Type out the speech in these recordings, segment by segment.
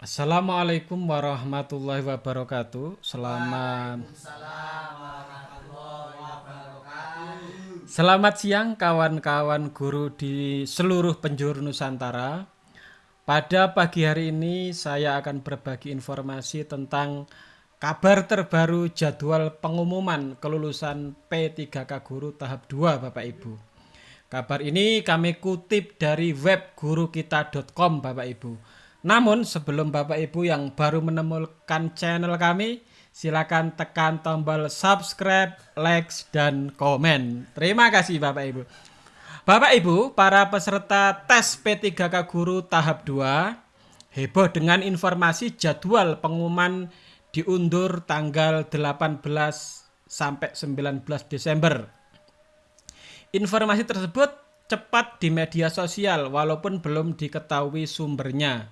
Assalamualaikum warahmatullahi wabarakatuh. Selamat Selamat siang kawan-kawan guru di seluruh penjuru Nusantara. Pada pagi hari ini saya akan berbagi informasi tentang kabar terbaru jadwal pengumuman kelulusan P3K Guru tahap 2 Bapak Ibu. Kabar ini kami kutip dari web gurukita.com Bapak Ibu. Namun sebelum Bapak Ibu yang baru menemukan channel kami, silakan tekan tombol subscribe, like, dan komen. Terima kasih Bapak Ibu. Bapak Ibu, para peserta tes P3K Guru tahap 2 heboh dengan informasi jadwal pengumuman diundur tanggal 18 sampai 19 Desember. Informasi tersebut cepat di media sosial walaupun belum diketahui sumbernya.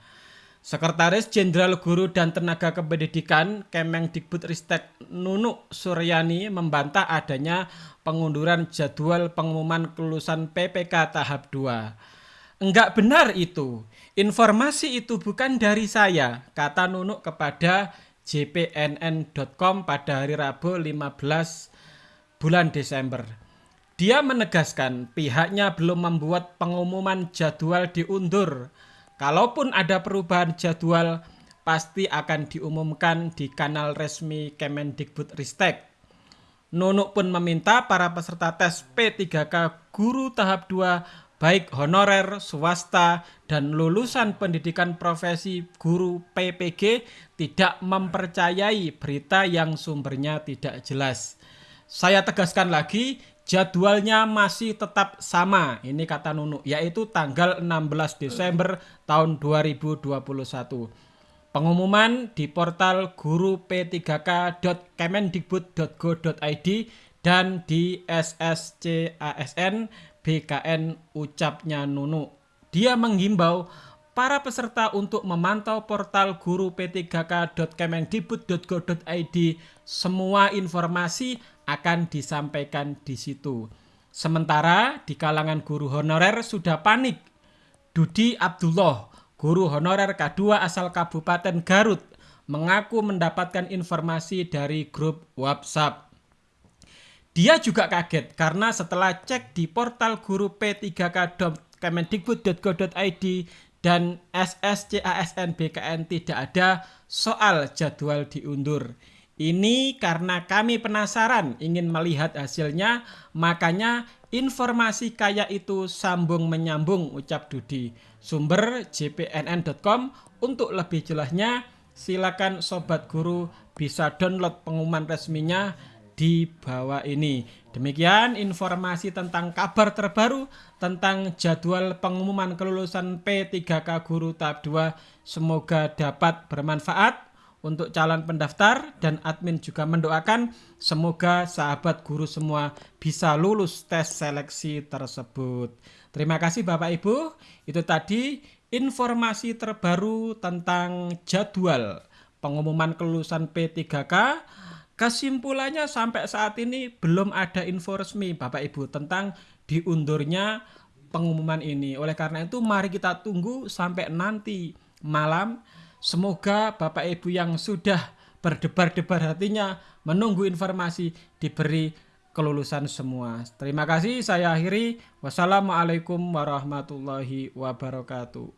Sekretaris Jenderal Guru dan Tenaga Kependidikan Kemendikbudristek Nunuk Suryani membantah adanya pengunduran jadwal pengumuman kelulusan PPK tahap 2. Enggak benar itu. Informasi itu bukan dari saya, kata Nunuk kepada jpnn.com pada hari Rabu 15 bulan Desember. Dia menegaskan pihaknya belum membuat pengumuman jadwal diundur Kalaupun ada perubahan jadwal, pasti akan diumumkan di kanal resmi Kemendikbud Ristek. Nunuk pun meminta para peserta tes P3K guru tahap 2 baik honorer, swasta, dan lulusan pendidikan profesi guru PPG tidak mempercayai berita yang sumbernya tidak jelas. Saya tegaskan lagi, Jadwalnya masih tetap sama, ini kata Nunu, yaitu tanggal 16 Desember tahun 2021. Pengumuman di portal guru p3k.kemendikbud.go.id dan di SSCASN BKN ucapnya Nunu. Dia menghimbau para peserta untuk memantau portal guru p3k.kemendikbud.go.id semua informasi akan disampaikan di situ. Sementara di kalangan guru honorer sudah panik. Dudi Abdullah, guru honorer K2 asal Kabupaten Garut, mengaku mendapatkan informasi dari grup WhatsApp. Dia juga kaget karena setelah cek di portal guru p3k.kemendikbud.go.id dan SSCASN BKN tidak ada soal jadwal diundur. Ini karena kami penasaran ingin melihat hasilnya, makanya informasi kaya itu sambung menyambung ucap Dudi. Sumber jpnn.com untuk lebih jelasnya silakan sobat guru bisa download pengumuman resminya di bawah ini. Demikian informasi tentang kabar terbaru tentang jadwal pengumuman kelulusan P3K Guru tahap 2. Semoga dapat bermanfaat untuk calon pendaftar dan admin juga mendoakan semoga sahabat guru semua bisa lulus tes seleksi tersebut. Terima kasih Bapak Ibu. Itu tadi informasi terbaru tentang jadwal pengumuman kelulusan P3K. Kesimpulannya sampai saat ini belum ada info resmi Bapak Ibu tentang diundurnya pengumuman ini. Oleh karena itu mari kita tunggu sampai nanti malam Semoga Bapak Ibu yang sudah berdebar-debar hatinya menunggu informasi diberi kelulusan semua. Terima kasih saya akhiri. Wassalamualaikum warahmatullahi wabarakatuh.